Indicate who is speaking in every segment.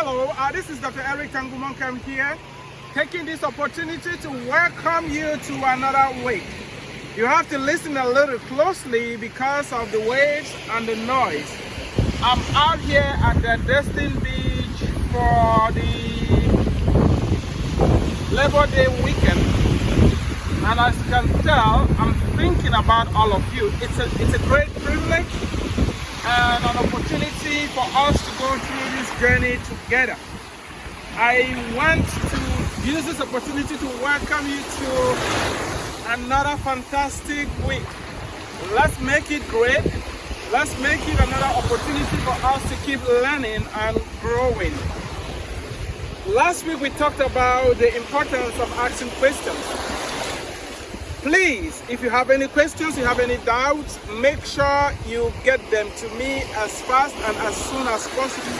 Speaker 1: Hello, uh, this is Dr. Eric Tangumonkem here, taking this opportunity to welcome you to another week. You have to listen a little closely because of the waves and the noise. I'm out here at the Destin Beach for the Labor Day weekend. And as you can tell, I'm thinking about all of you. It's a, it's a great privilege and an opportunity for us to go through this journey together. I want to use this opportunity to welcome you to another fantastic week. Let's make it great. Let's make it another opportunity for us to keep learning and growing. Last week we talked about the importance of asking questions. Please, if you have any questions, you have any doubts, make sure you get them to me as fast and as soon as possible.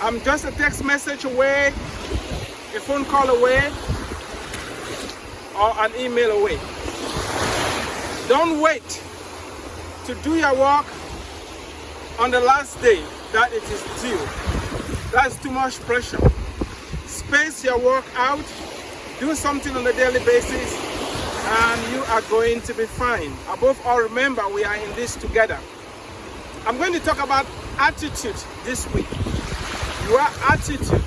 Speaker 1: I'm just a text message away, a phone call away, or an email away. Don't wait to do your work on the last day that it is due. That's too much pressure. Space your work out, do something on a daily basis, and you are going to be fine. Above all, remember, we are in this together. I'm going to talk about attitude this week. Your attitude.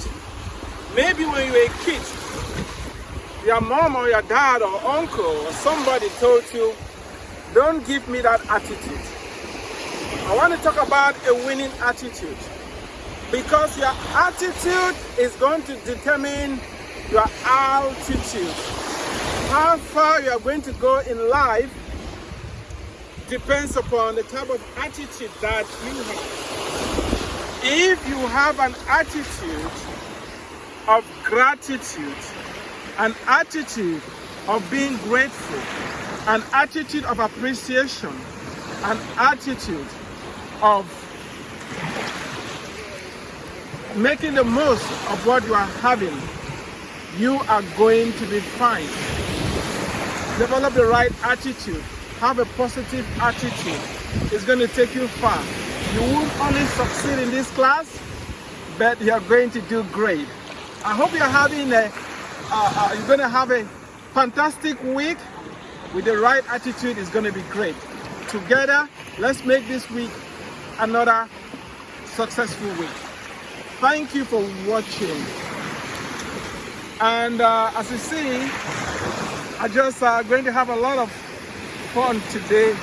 Speaker 1: Maybe when you were a kid, your mom or your dad or uncle or somebody told you, don't give me that attitude. I want to talk about a winning attitude because your attitude is going to determine your altitude how far you are going to go in life depends upon the type of attitude that you have. If you have an attitude of gratitude, an attitude of being grateful, an attitude of appreciation, an attitude of making the most of what you are having, you are going to be fine. Develop the right attitude. Have a positive attitude. It's going to take you far. You won't only succeed in this class, but you're going to do great. I hope you're having a, uh, uh, you're going to have a fantastic week with the right attitude. It's going to be great. Together, let's make this week another successful week. Thank you for watching. And uh, as you see, I just uh, going to have a lot of fun today